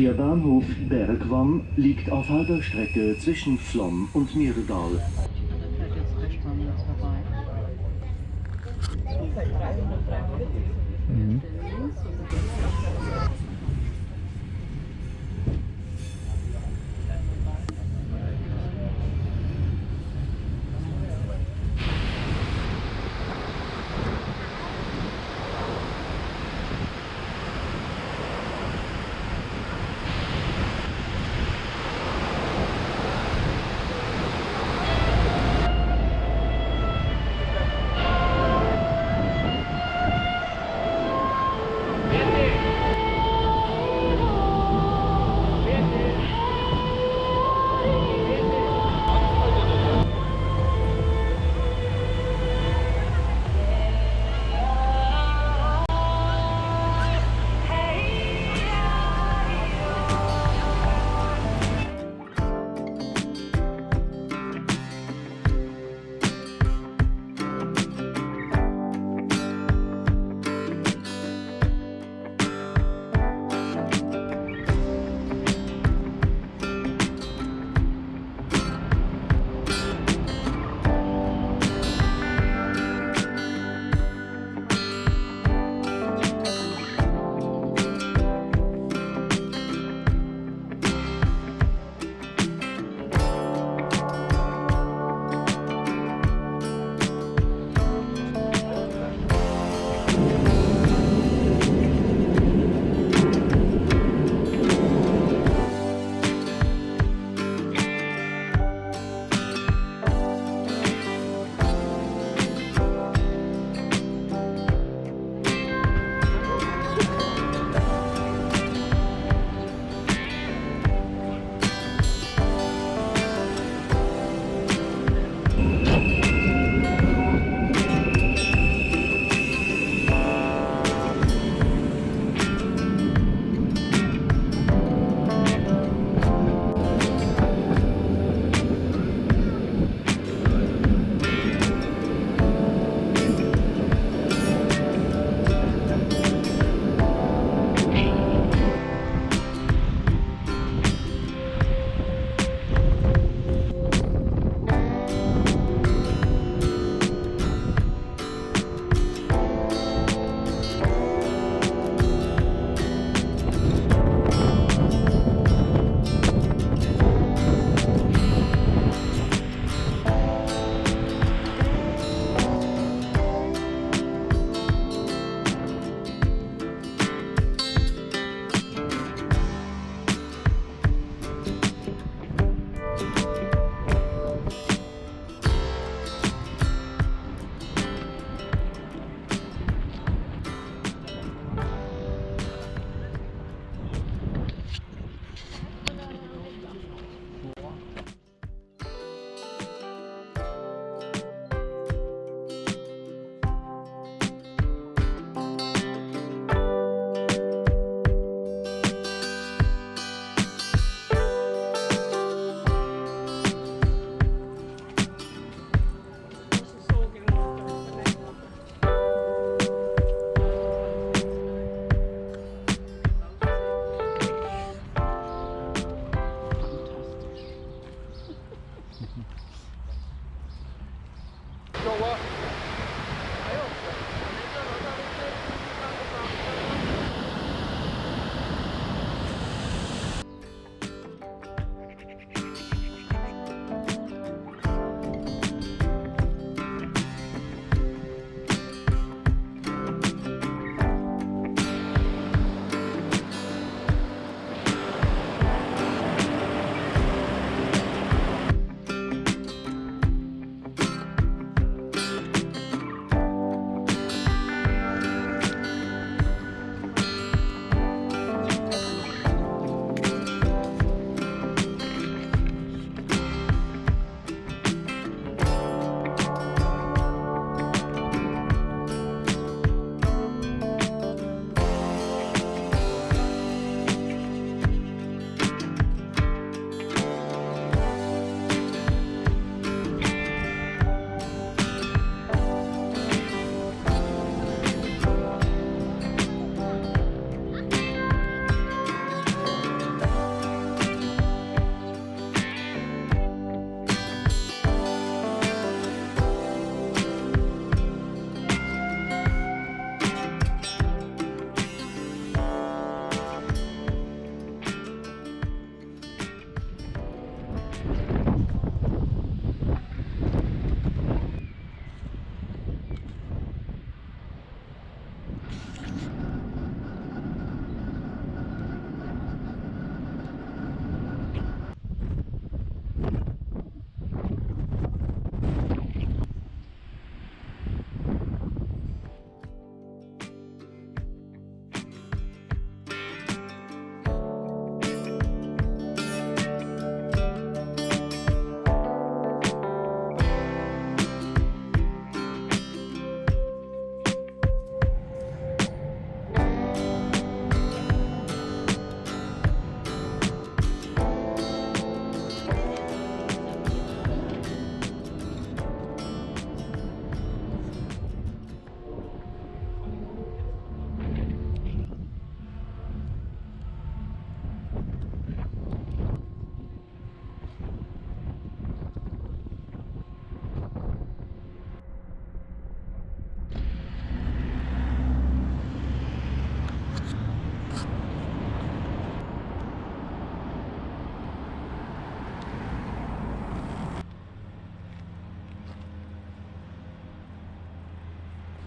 Der Bahnhof Bergwann liegt auf halber Strecke zwischen Flom und Mirdal.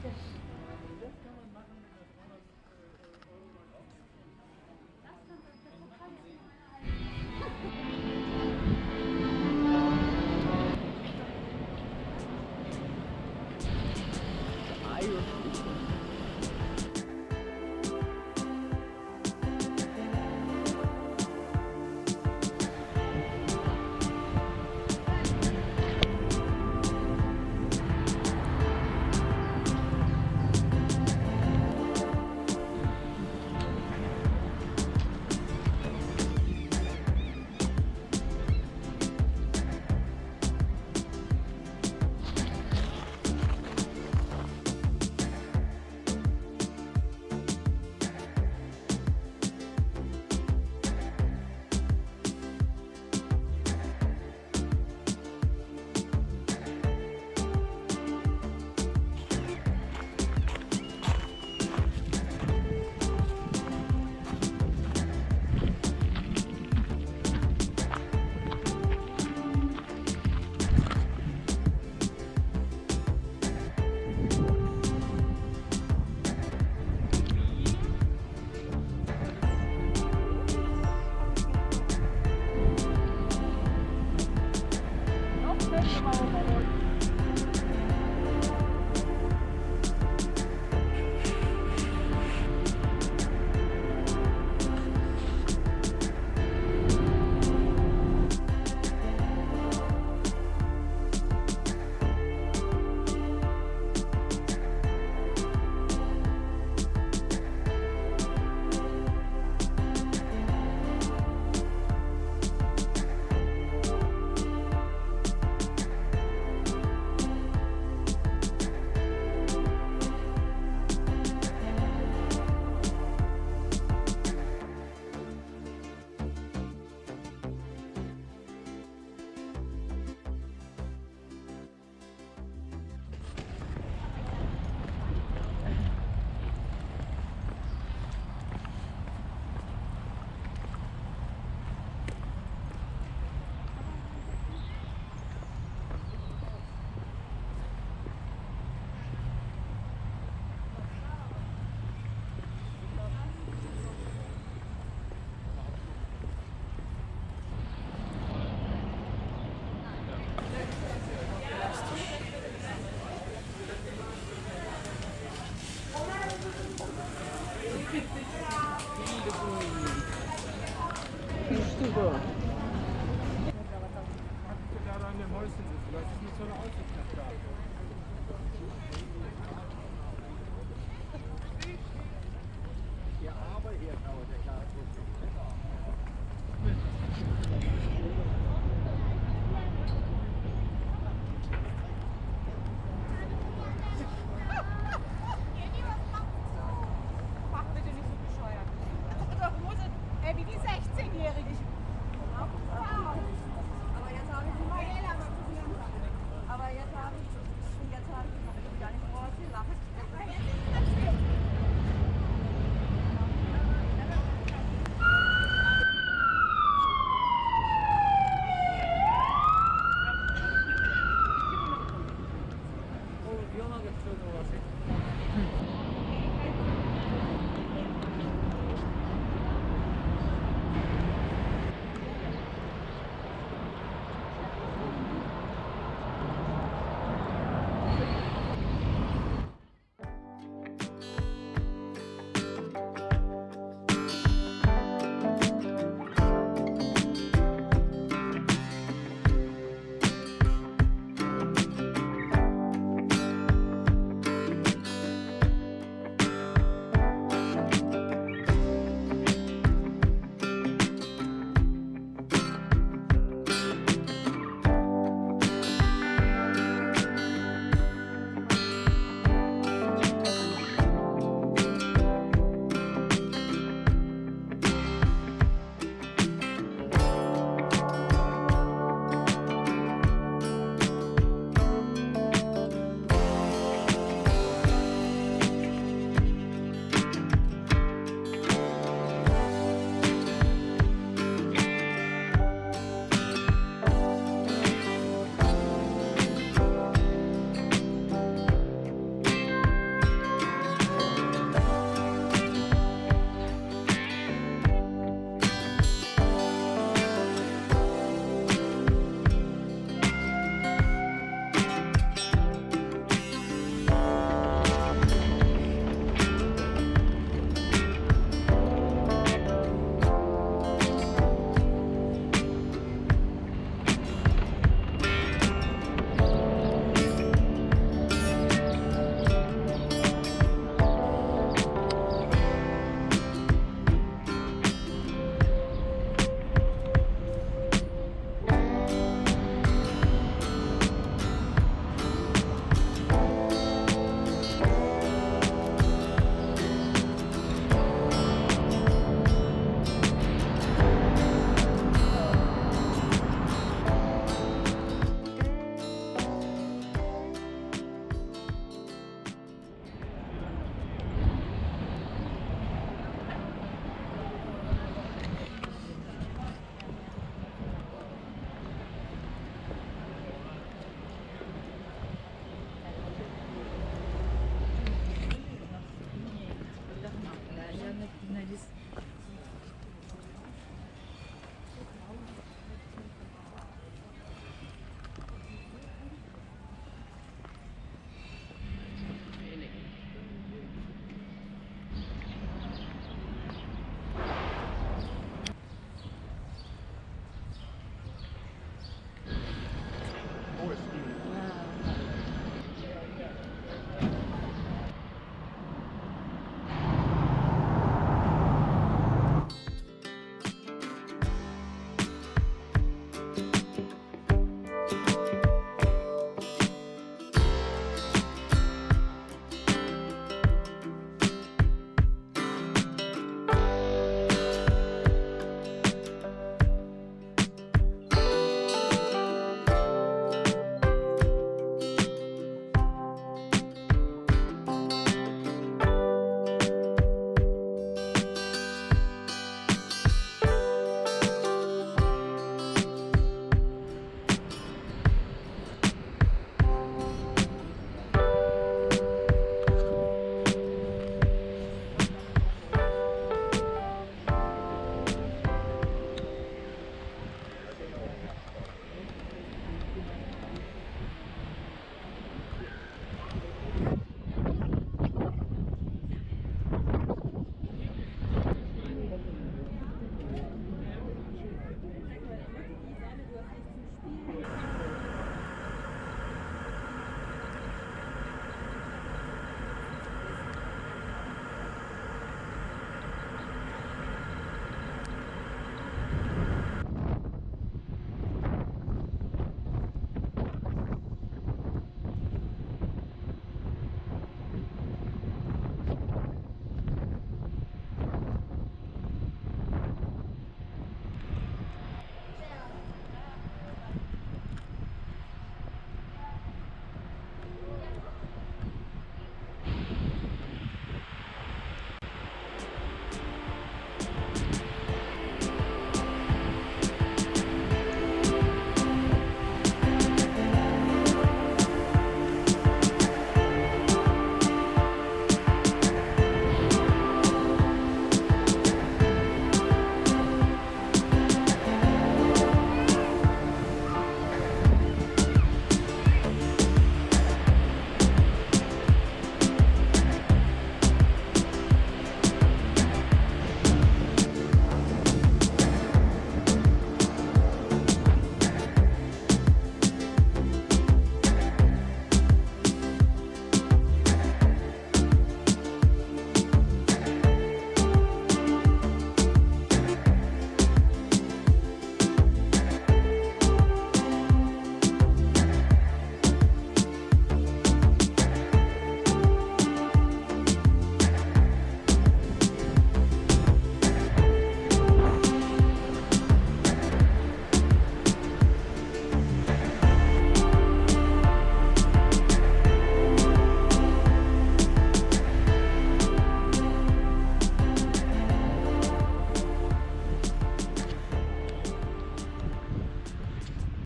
Yes.